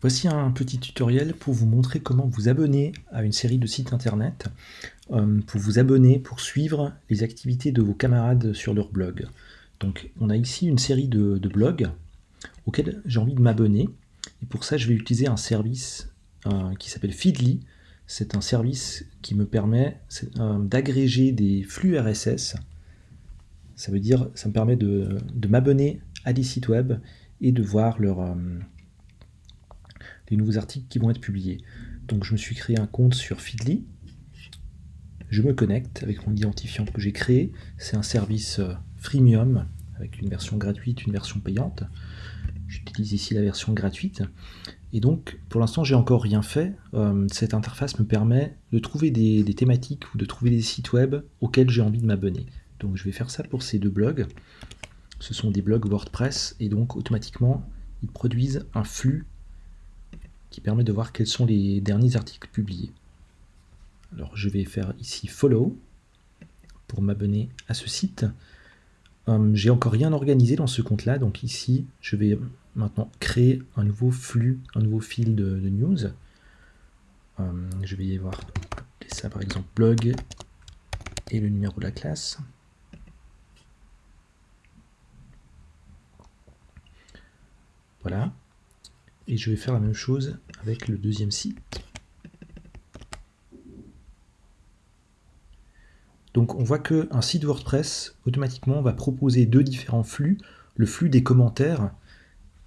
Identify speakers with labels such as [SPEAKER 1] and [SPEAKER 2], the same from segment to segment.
[SPEAKER 1] Voici un petit tutoriel pour vous montrer comment vous abonner à une série de sites internet, euh, pour vous abonner, pour suivre les activités de vos camarades sur leur blog. Donc on a ici une série de, blogs auxquels j'ai envie de m'abonner, et pour ça je vais utiliser un service euh, qui s'appelle Feedly. C'est un service qui me permet euh, d'agréger des flux RSS. Ça veut dire, ça me permet de, m'abonner à des sites web et de voir leur nouveaux articles qui vont être publiés. Donc je me suis créé un compte sur Feedly, je me connecte avec mon identifiant que j'ai créé, c'est un service euh, freemium avec une version gratuite, une version payante. J'utilise ici la version gratuite. Et donc, pour l'instant, j'ai encore rien fait. Euh, cette interface me permet de trouver des, thématiques ou de trouver des sites web auxquels j'ai envie de m'abonner. Donc, je vais faire ça pour ces deux blogs. Ce sont des blogs WordPress et donc, automatiquement, ils produisent un flux qui permet de voir quels sont les derniers articles publiés. Alors je vais faire ici follow pour m'abonner à ce site. Hum, j'ai encore rien organisé dans ce compte là, donc ici je vais maintenant créer un nouveau flux, un nouveau fil de, news. Hum, je vais y voir ça par exemple blog et le numéro de la classe. Voilà. Et je vais faire la même chose avec le deuxième site. Donc on voit qu'un site WordPress, automatiquement, va proposer deux différents flux. Le flux des commentaires,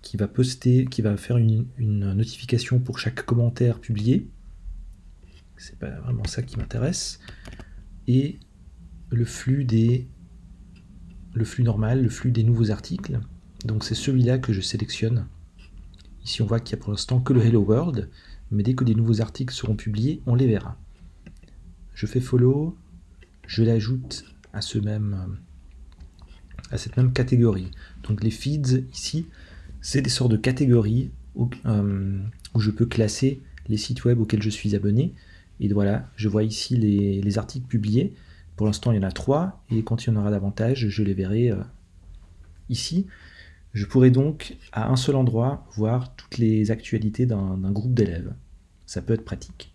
[SPEAKER 1] qui va poster, qui va faire une, notification pour chaque commentaire publié. C'est pas vraiment ça qui m'intéresse. Et le flux des le flux normal, le flux des nouveaux articles. Donc c'est celui-là que je sélectionne Ici, on voit qu'il n'y a pour l'instant que le Hello World, mais dès que des nouveaux articles seront publiés, on les verra. Je fais follow, je l'ajoute à, ce même, à cette même catégorie. Donc les feeds, ici, c'est des sortes de catégories où, euh, je peux classer les sites web auxquels je suis abonné. Et voilà, je vois ici les, articles publiés. Pour l'instant, il y en a trois, et quand il y en aura davantage, je les verrai euh, ici. Je pourrais donc, à un seul endroit, voir toutes les actualités d'un groupe d'élèves. Ça peut être pratique.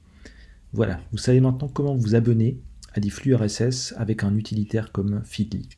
[SPEAKER 1] Voilà, vous savez maintenant comment vous abonner à des flux RSS avec un utilitaire comme Feedly.